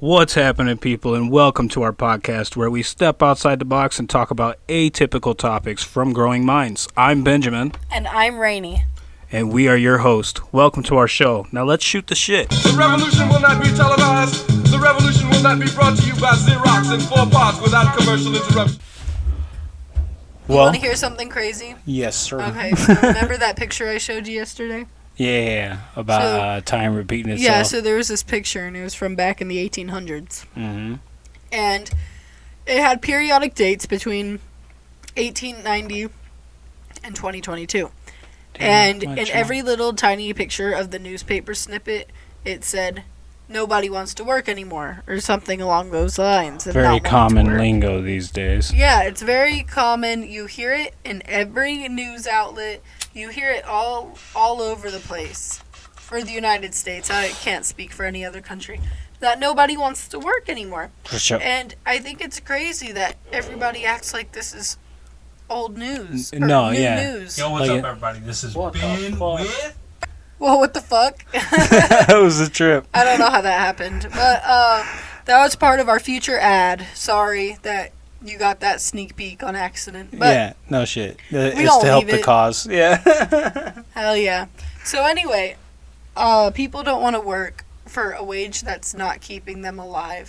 What's happening, people, and welcome to our podcast where we step outside the box and talk about atypical topics from growing minds. I'm Benjamin, And I'm Rainy. and we are your host. Welcome to our show. Now let's shoot the shit. The revolution will not be televised. The revolution will not be brought to you by Xerox in four parts without commercial interruption. You Well, want to hear something crazy? Yes, sir. Okay, so remember that picture I showed you yesterday? Yeah, about So- uh, time repeating itself. Yeah, so there was this picture, and it was from back in the 1800s. hmm And it had periodic dates between 1890 and 2022. and in every little tiny picture of the newspaper snippet, it said, nobody wants to work anymore, or something along those lines. very common lingo these days. Yeah, it's very common. You hear it in every news outlet. You hear it all all over the place. For the United States, I can't speak for any other country. That nobody wants to work anymore. For sure. And I think it's crazy that everybody acts like this is old news. N- or no, new yeah. news. Yo, what's Like up, it- everybody? This is What Ben with. Well, what the fuck? that was a trip. I don't know how that happened, but uh, that was part of our future ad. Sorry that you got that sneak peek on accident. But yeah, no shit. Uh, we it's don't to help leave the it. cause. Yeah. Hell yeah. So anyway, uh, people don't want to work for a wage that's not keeping them alive.